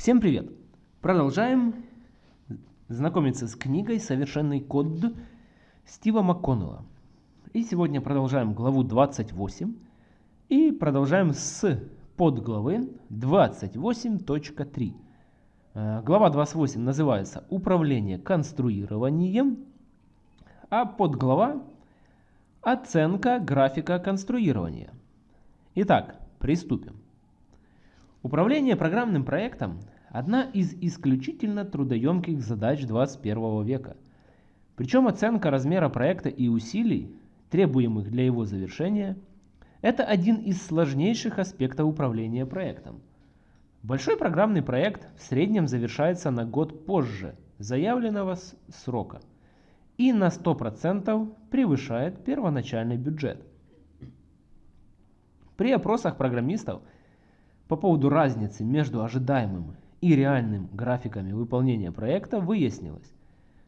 Всем привет! Продолжаем знакомиться с книгой «Совершенный код» Стива МакКоннелла. И сегодня продолжаем главу 28 и продолжаем с подглавы 28.3. Э, глава 28 называется «Управление конструированием», а подглава «Оценка графика конструирования». Итак, приступим. Управление программным проектом – одна из исключительно трудоемких задач 21 века. Причем оценка размера проекта и усилий, требуемых для его завершения, это один из сложнейших аспектов управления проектом. Большой программный проект в среднем завершается на год позже заявленного срока и на 100% превышает первоначальный бюджет. При опросах программистов – по поводу разницы между ожидаемым и реальным графиками выполнения проекта выяснилось,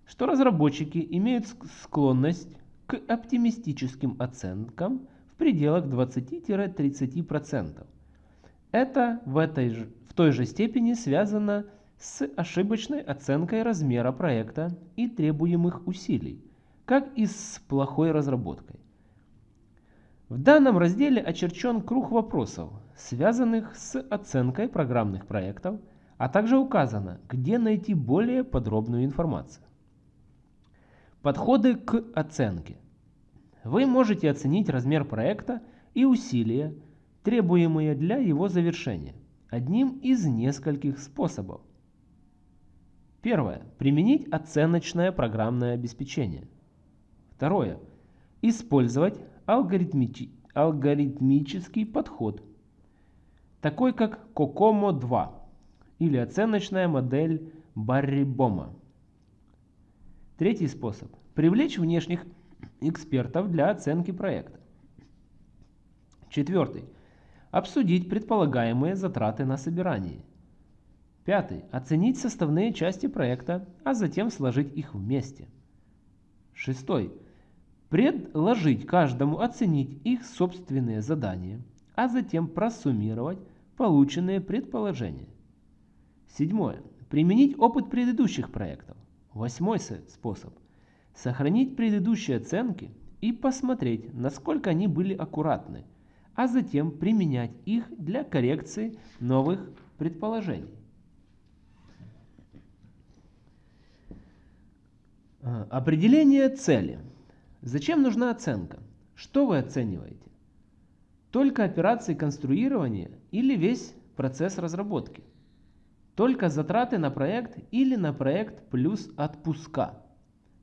что разработчики имеют склонность к оптимистическим оценкам в пределах 20-30%. Это в, этой же, в той же степени связано с ошибочной оценкой размера проекта и требуемых усилий, как и с плохой разработкой. В данном разделе очерчен круг вопросов, связанных с оценкой программных проектов, а также указано, где найти более подробную информацию. Подходы к оценке. Вы можете оценить размер проекта и усилия, требуемые для его завершения, одним из нескольких способов. Первое. Применить оценочное программное обеспечение. Второе. Использовать алгоритмичи, алгоритмический подход, такой как COCOMO 2 или оценочная модель Барри-Бома. Третий способ – привлечь внешних экспертов для оценки проекта. Четвертый – обсудить предполагаемые затраты на собирание. Пятый – оценить составные части проекта, а затем сложить их вместе. Шестой – предложить каждому оценить их собственные задания, а затем просуммировать полученные предположения. Седьмое. Применить опыт предыдущих проектов. Восьмой способ. Сохранить предыдущие оценки и посмотреть, насколько они были аккуратны, а затем применять их для коррекции новых предположений. Определение цели. Зачем нужна оценка? Что вы оцениваете? Только операции конструирования или весь процесс разработки? Только затраты на проект или на проект плюс отпуска,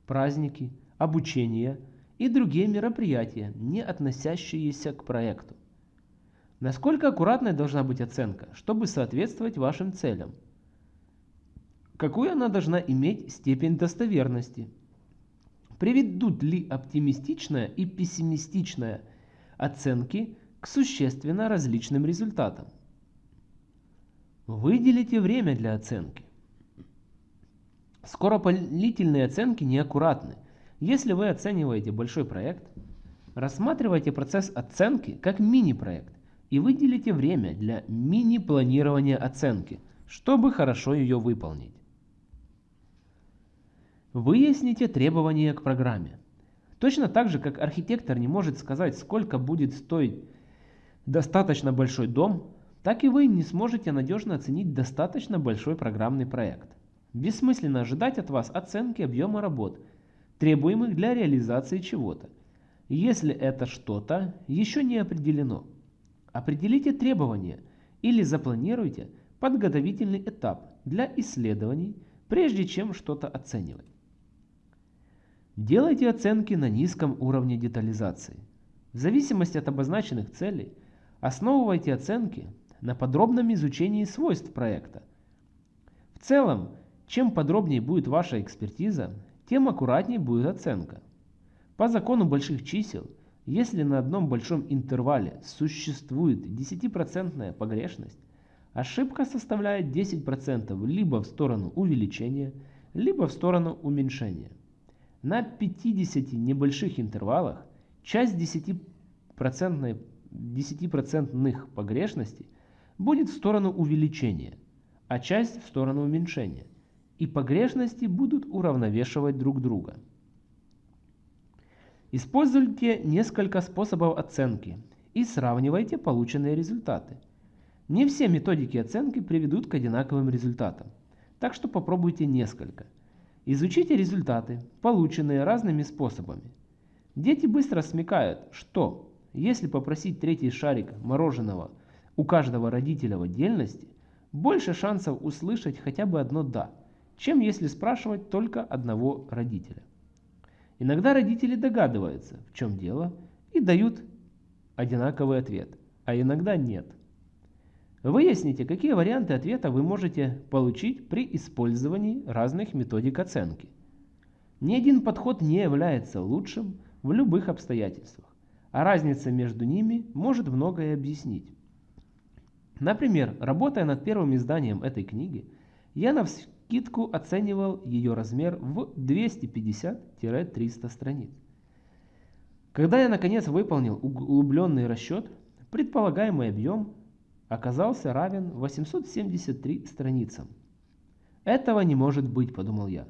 праздники, обучение и другие мероприятия, не относящиеся к проекту? Насколько аккуратной должна быть оценка, чтобы соответствовать вашим целям? Какую она должна иметь степень достоверности? Приведут ли оптимистичная и пессимистичная оценки к существенно различным результатам? Выделите время для оценки. Скоропалительные оценки неаккуратны. Если вы оцениваете большой проект, рассматривайте процесс оценки как мини-проект и выделите время для мини-планирования оценки, чтобы хорошо ее выполнить. Выясните требования к программе. Точно так же, как архитектор не может сказать, сколько будет стоить достаточно большой дом, так и вы не сможете надежно оценить достаточно большой программный проект. Бессмысленно ожидать от вас оценки объема работ, требуемых для реализации чего-то, если это что-то еще не определено. Определите требования или запланируйте подготовительный этап для исследований, прежде чем что-то оценивать. Делайте оценки на низком уровне детализации. В зависимости от обозначенных целей, основывайте оценки на подробном изучении свойств проекта. В целом, чем подробнее будет ваша экспертиза, тем аккуратнее будет оценка. По закону больших чисел, если на одном большом интервале существует 10% погрешность, ошибка составляет 10% либо в сторону увеличения, либо в сторону уменьшения. На 50 небольших интервалах часть 10%, 10 погрешностей будет в сторону увеличения, а часть в сторону уменьшения. И погрешности будут уравновешивать друг друга. Используйте несколько способов оценки и сравнивайте полученные результаты. Не все методики оценки приведут к одинаковым результатам, так что попробуйте несколько. Изучите результаты, полученные разными способами. Дети быстро смекают, что если попросить третий шарик мороженого у каждого родителя в отдельности, больше шансов услышать хотя бы одно «да», чем если спрашивать только одного родителя. Иногда родители догадываются, в чем дело, и дают одинаковый ответ, а иногда нет. Выясните, какие варианты ответа вы можете получить при использовании разных методик оценки. Ни один подход не является лучшим в любых обстоятельствах, а разница между ними может многое объяснить. Например, работая над первым изданием этой книги, я на скидку оценивал ее размер в 250-300 страниц. Когда я наконец выполнил углубленный расчет, предполагаемый объем оказался равен 873 страницам. Этого не может быть, подумал я.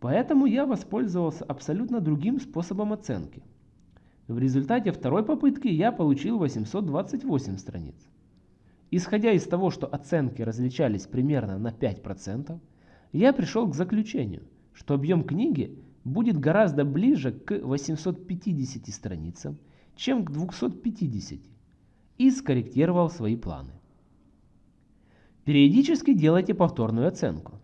Поэтому я воспользовался абсолютно другим способом оценки. В результате второй попытки я получил 828 страниц. Исходя из того, что оценки различались примерно на 5%, я пришел к заключению, что объем книги будет гораздо ближе к 850 страницам, чем к 250, и скорректировал свои планы. Периодически делайте повторную оценку.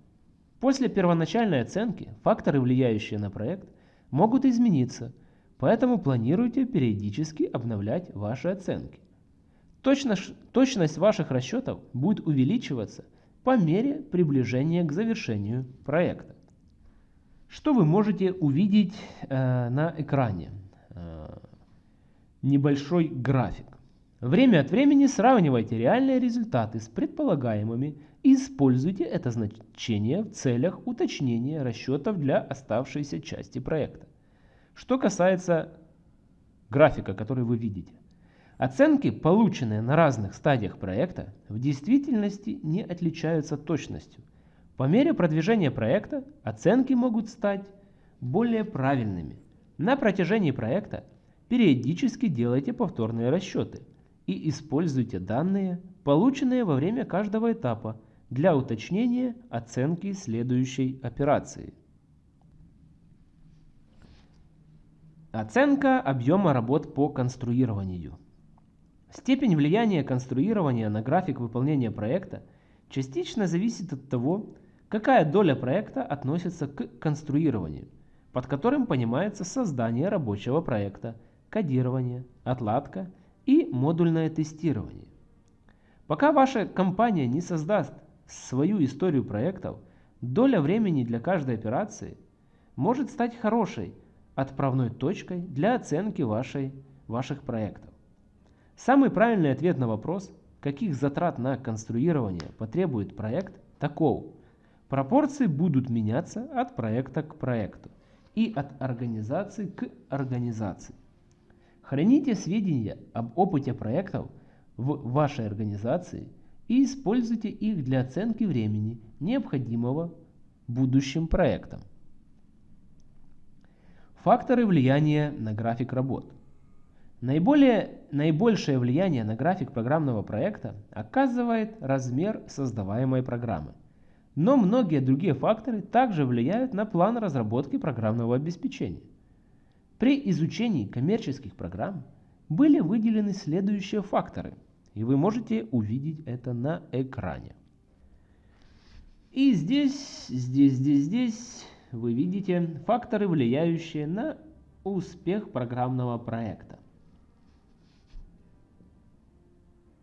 После первоначальной оценки факторы, влияющие на проект, могут измениться, поэтому планируйте периодически обновлять ваши оценки. Точность, точность ваших расчетов будет увеличиваться по мере приближения к завершению проекта. Что вы можете увидеть э, на экране? Э, небольшой график. Время от времени сравнивайте реальные результаты с предполагаемыми и используйте это значение в целях уточнения расчетов для оставшейся части проекта. Что касается графика, который вы видите. Оценки, полученные на разных стадиях проекта, в действительности не отличаются точностью. По мере продвижения проекта оценки могут стать более правильными. На протяжении проекта периодически делайте повторные расчеты и используйте данные, полученные во время каждого этапа, для уточнения оценки следующей операции. Оценка объема работ по конструированию. Степень влияния конструирования на график выполнения проекта частично зависит от того, какая доля проекта относится к конструированию, под которым понимается создание рабочего проекта, кодирование, отладка и модульное тестирование. Пока ваша компания не создаст свою историю проектов, доля времени для каждой операции может стать хорошей отправной точкой для оценки вашей, ваших проектов. Самый правильный ответ на вопрос, каких затрат на конструирование потребует проект, таков. Пропорции будут меняться от проекта к проекту и от организации к организации. Храните сведения об опыте проектов в вашей организации и используйте их для оценки времени, необходимого будущим проектам. Факторы влияния на график работ. Наиболее, наибольшее влияние на график программного проекта оказывает размер создаваемой программы. Но многие другие факторы также влияют на план разработки программного обеспечения. При изучении коммерческих программ были выделены следующие факторы, и вы можете увидеть это на экране. И здесь, здесь, здесь, здесь вы видите факторы, влияющие на успех программного проекта.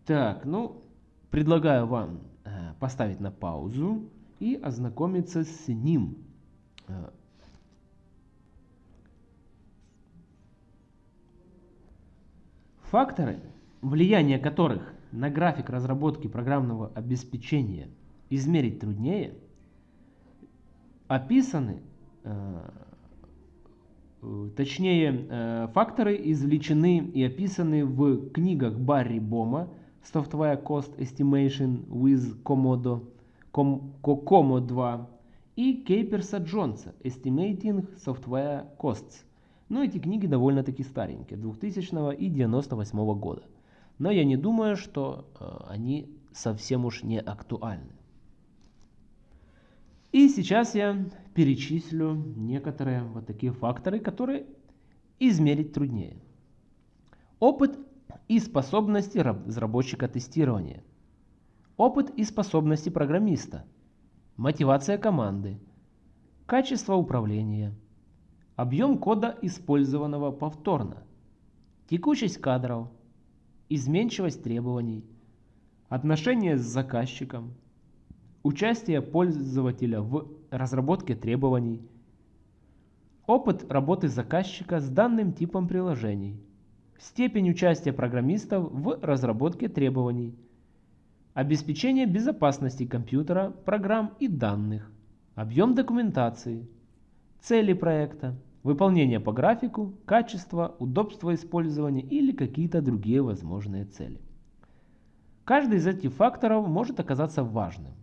Так, ну, предлагаю вам э, поставить на паузу и ознакомиться с ним. Э, факторы, влияние которых на график разработки программного обеспечения измерить труднее, описаны, э, точнее, факторы извлечены и описаны в книгах Барри Бома Software Cost Estimation with Komodo, Kokomo 2 и Кейперса Джонса Estimating Software Costs. Но эти книги довольно-таки старенькие, 2000 и 98 года. Но я не думаю, что э, они совсем уж не актуальны. И сейчас я перечислю некоторые вот такие факторы, которые измерить труднее. Опыт и способности разработчика тестирования. Опыт и способности программиста. Мотивация команды. Качество управления. Объем кода, использованного повторно. Текучесть кадров. Изменчивость требований. Отношения с заказчиком. Участие пользователя в разработке требований. Опыт работы заказчика с данным типом приложений. Степень участия программистов в разработке требований. Обеспечение безопасности компьютера, программ и данных. Объем документации. Цели проекта. Выполнение по графику, качество, удобство использования или какие-то другие возможные цели. Каждый из этих факторов может оказаться важным.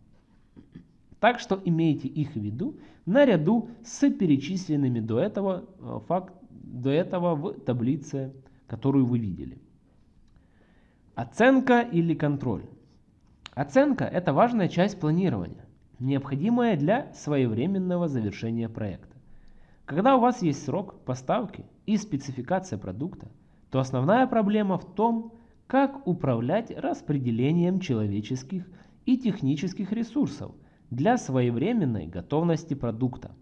Так что имейте их в виду наряду с перечисленными до этого, э, факт, до этого в таблице, которую вы видели. Оценка или контроль. Оценка – это важная часть планирования, необходимая для своевременного завершения проекта. Когда у вас есть срок поставки и спецификация продукта, то основная проблема в том, как управлять распределением человеческих и технических ресурсов – для своевременной готовности продукта.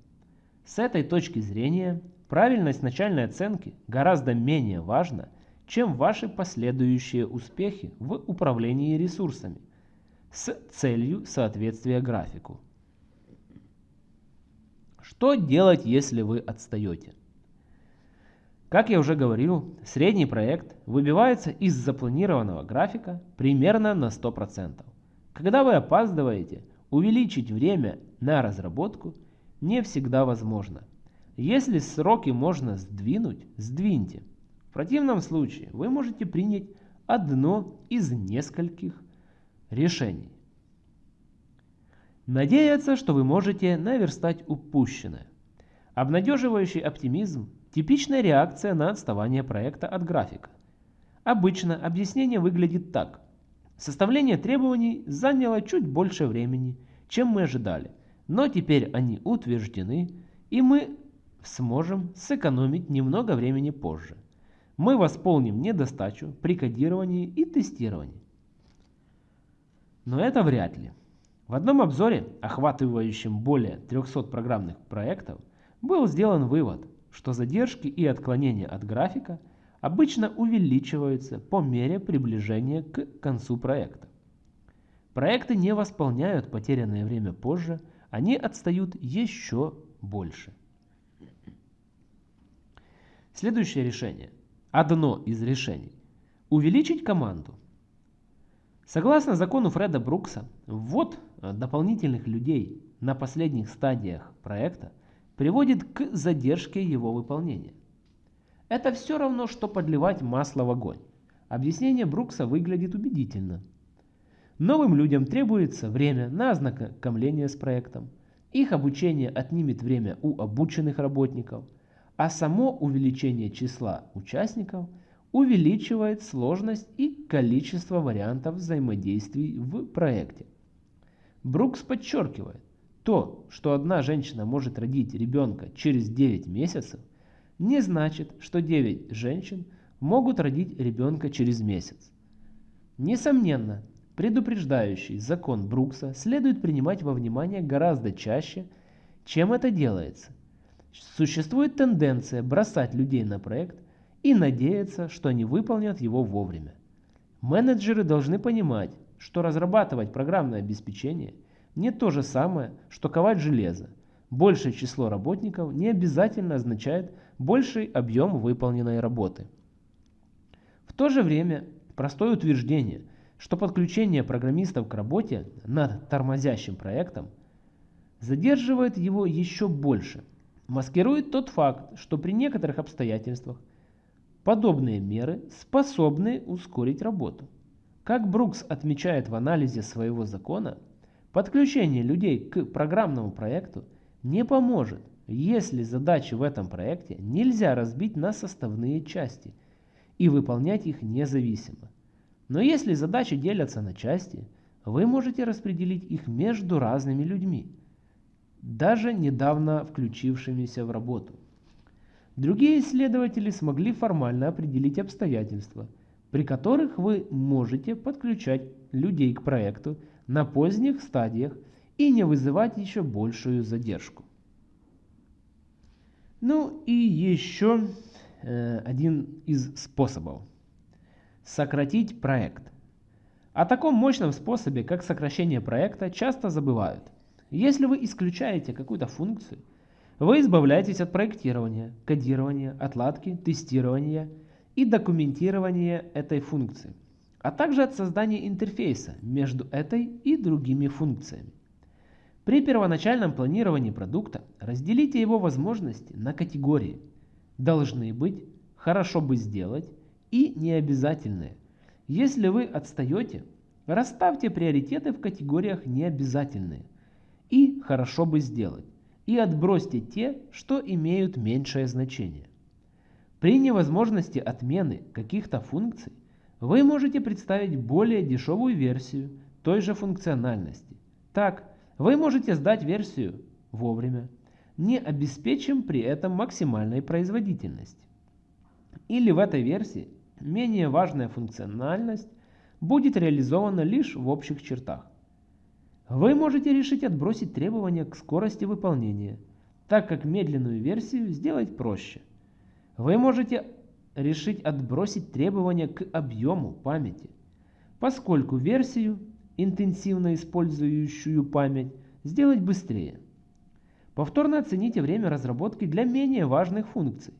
С этой точки зрения правильность начальной оценки гораздо менее важна, чем ваши последующие успехи в управлении ресурсами с целью соответствия графику. Что делать, если вы отстаете? Как я уже говорил, средний проект выбивается из запланированного графика примерно на 100%. Когда вы опаздываете – Увеличить время на разработку не всегда возможно. Если сроки можно сдвинуть, сдвиньте. В противном случае вы можете принять одно из нескольких решений. Надеяться, что вы можете наверстать упущенное. Обнадеживающий оптимизм – типичная реакция на отставание проекта от графика. Обычно объяснение выглядит так. Составление требований заняло чуть больше времени, чем мы ожидали, но теперь они утверждены, и мы сможем сэкономить немного времени позже. Мы восполним недостачу при кодировании и тестировании. Но это вряд ли. В одном обзоре, охватывающем более 300 программных проектов, был сделан вывод, что задержки и отклонения от графика – обычно увеличиваются по мере приближения к концу проекта. Проекты не восполняют потерянное время позже, они отстают еще больше. Следующее решение. Одно из решений. Увеличить команду. Согласно закону Фреда Брукса, ввод дополнительных людей на последних стадиях проекта приводит к задержке его выполнения. Это все равно, что подливать масло в огонь. Объяснение Брукса выглядит убедительно. Новым людям требуется время на ознакомление с проектом. Их обучение отнимет время у обученных работников, а само увеличение числа участников увеличивает сложность и количество вариантов взаимодействий в проекте. Брукс подчеркивает, то, что одна женщина может родить ребенка через 9 месяцев – не значит, что 9 женщин могут родить ребенка через месяц. Несомненно, предупреждающий закон Брукса следует принимать во внимание гораздо чаще, чем это делается. Существует тенденция бросать людей на проект и надеяться, что они выполнят его вовремя. Менеджеры должны понимать, что разрабатывать программное обеспечение не то же самое, что ковать железо. Большее число работников не обязательно означает больший объем выполненной работы. В то же время простое утверждение, что подключение программистов к работе над тормозящим проектом задерживает его еще больше, маскирует тот факт, что при некоторых обстоятельствах подобные меры способны ускорить работу. Как Брукс отмечает в анализе своего закона, подключение людей к программному проекту не поможет, если задачи в этом проекте нельзя разбить на составные части и выполнять их независимо. Но если задачи делятся на части, вы можете распределить их между разными людьми, даже недавно включившимися в работу. Другие исследователи смогли формально определить обстоятельства, при которых вы можете подключать людей к проекту на поздних стадиях и не вызывать еще большую задержку. Ну и еще э, один из способов. Сократить проект. О таком мощном способе, как сокращение проекта, часто забывают. Если вы исключаете какую-то функцию, вы избавляетесь от проектирования, кодирования, отладки, тестирования и документирования этой функции, а также от создания интерфейса между этой и другими функциями. При первоначальном планировании продукта разделите его возможности на категории «должны быть», «хорошо бы сделать» и «необязательные». Если вы отстаете, расставьте приоритеты в категориях «необязательные» и «хорошо бы сделать» и отбросьте те, что имеют меньшее значение. При невозможности отмены каких-то функций вы можете представить более дешевую версию той же функциональности. Так, вы можете сдать версию вовремя, не обеспечив при этом максимальной производительность. Или в этой версии менее важная функциональность будет реализована лишь в общих чертах. Вы можете решить отбросить требования к скорости выполнения, так как медленную версию сделать проще. Вы можете решить отбросить требования к объему памяти, поскольку версию интенсивно использующую память, сделать быстрее. Повторно оцените время разработки для менее важных функций.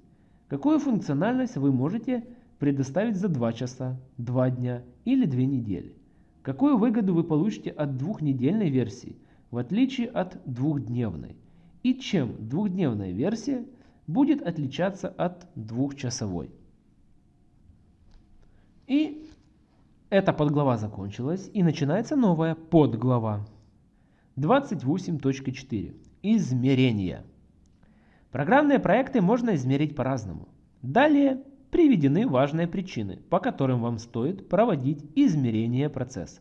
Какую функциональность вы можете предоставить за 2 часа, 2 дня или 2 недели? Какую выгоду вы получите от двухнедельной версии, в отличие от двухдневной? И чем двухдневная версия будет отличаться от двухчасовой? И эта подглава закончилась и начинается новая подглава. 28.4. Измерения. Программные проекты можно измерить по-разному. Далее приведены важные причины, по которым вам стоит проводить измерение процесса.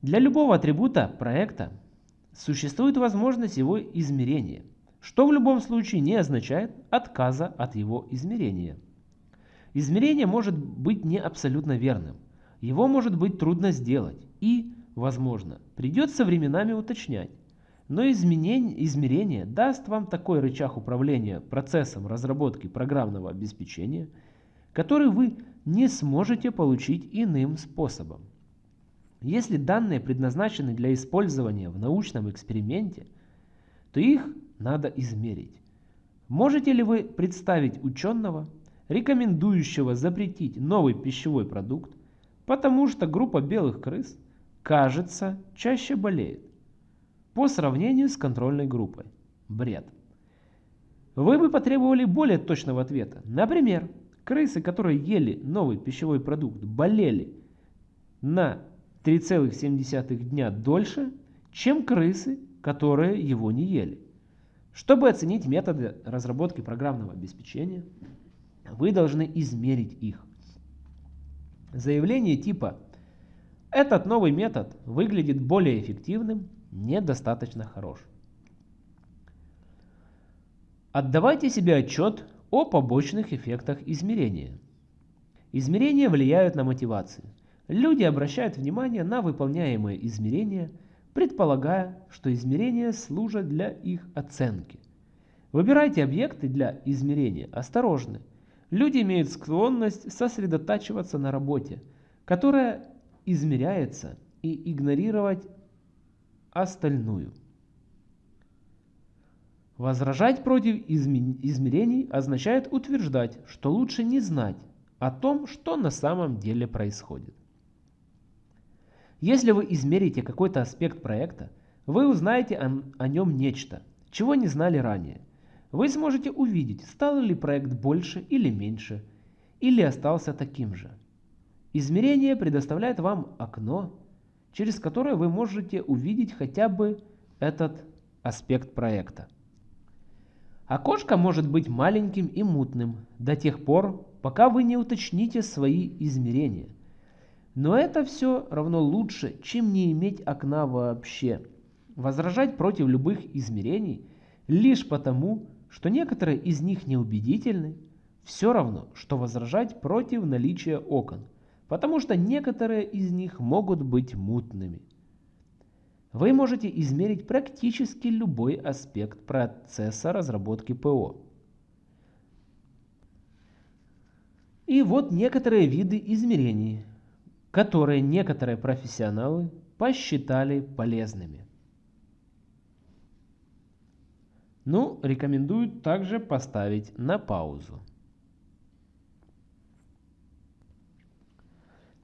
Для любого атрибута проекта существует возможность его измерения, что в любом случае не означает отказа от его измерения. Измерение может быть не абсолютно верным. Его может быть трудно сделать и, возможно, придется временами уточнять. Но измерение даст вам такой рычаг управления процессом разработки программного обеспечения, который вы не сможете получить иным способом. Если данные предназначены для использования в научном эксперименте, то их надо измерить. Можете ли вы представить ученого, рекомендующего запретить новый пищевой продукт, потому что группа белых крыс, кажется, чаще болеет по сравнению с контрольной группой. Бред. Вы бы потребовали более точного ответа. Например, крысы, которые ели новый пищевой продукт, болели на 3,7 дня дольше, чем крысы, которые его не ели. Чтобы оценить методы разработки программного обеспечения, вы должны измерить их. Заявление типа «Этот новый метод выглядит более эффективным» недостаточно хорош. Отдавайте себе отчет о побочных эффектах измерения. Измерения влияют на мотивацию. Люди обращают внимание на выполняемые измерения, предполагая, что измерения служат для их оценки. Выбирайте объекты для измерения осторожно. Люди имеют склонность сосредотачиваться на работе, которая измеряется, и игнорировать остальную. Возражать против измерений означает утверждать, что лучше не знать о том, что на самом деле происходит. Если вы измерите какой-то аспект проекта, вы узнаете о, о нем нечто, чего не знали ранее. Вы сможете увидеть, стал ли проект больше или меньше, или остался таким же. Измерение предоставляет вам окно, через которое вы можете увидеть хотя бы этот аспект проекта. Окошко может быть маленьким и мутным до тех пор, пока вы не уточните свои измерения. Но это все равно лучше, чем не иметь окна вообще. Возражать против любых измерений лишь потому, что некоторые из них неубедительны, все равно, что возражать против наличия окон, потому что некоторые из них могут быть мутными. Вы можете измерить практически любой аспект процесса разработки ПО. И вот некоторые виды измерений, которые некоторые профессионалы посчитали полезными. Ну, рекомендую также поставить на паузу.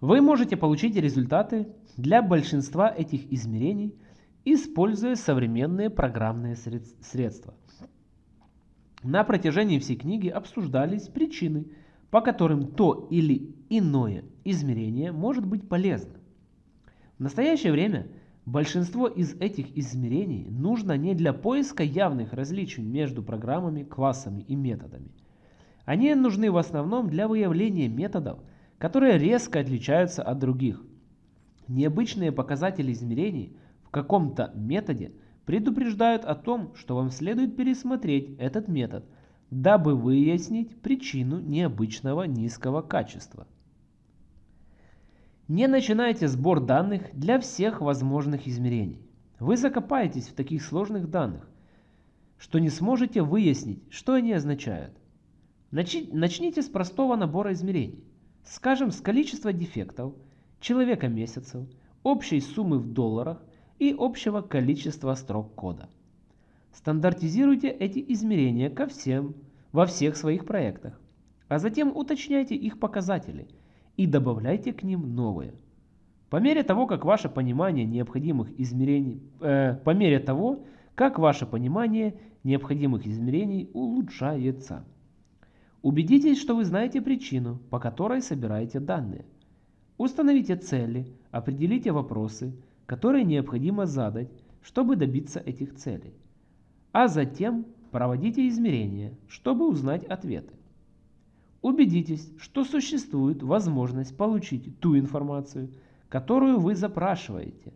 Вы можете получить результаты для большинства этих измерений, используя современные программные средства. На протяжении всей книги обсуждались причины, по которым то или иное измерение может быть полезно. В настоящее время Большинство из этих измерений нужно не для поиска явных различий между программами, классами и методами. Они нужны в основном для выявления методов, которые резко отличаются от других. Необычные показатели измерений в каком-то методе предупреждают о том, что вам следует пересмотреть этот метод, дабы выяснить причину необычного низкого качества. Не начинайте сбор данных для всех возможных измерений. Вы закопаетесь в таких сложных данных, что не сможете выяснить, что они означают. Начните с простого набора измерений. Скажем, с количества дефектов, человека месяцев, общей суммы в долларах и общего количества строк кода. Стандартизируйте эти измерения ко всем, во всех своих проектах, а затем уточняйте их показатели – и добавляйте к ним новые. По мере того, как ваше понимание необходимых измерений, э, по мере того, как ваше понимание необходимых измерений улучшается. Убедитесь, что вы знаете причину, по которой собираете данные. Установите цели, определите вопросы, которые необходимо задать, чтобы добиться этих целей. А затем проводите измерения, чтобы узнать ответы. Убедитесь, что существует возможность получить ту информацию, которую вы запрашиваете.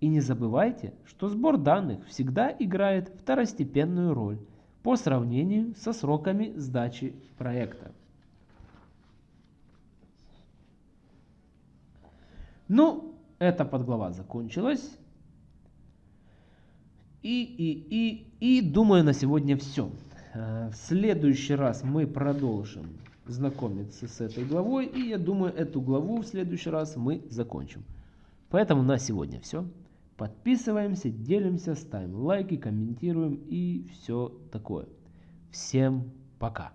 И не забывайте, что сбор данных всегда играет второстепенную роль по сравнению со сроками сдачи проекта. Ну, эта подглава закончилась. И, и, и, и думаю на сегодня все. Э, в следующий раз мы продолжим знакомиться с этой главой. И я думаю, эту главу в следующий раз мы закончим. Поэтому на сегодня все. Подписываемся, делимся, ставим лайки, комментируем и все такое. Всем пока.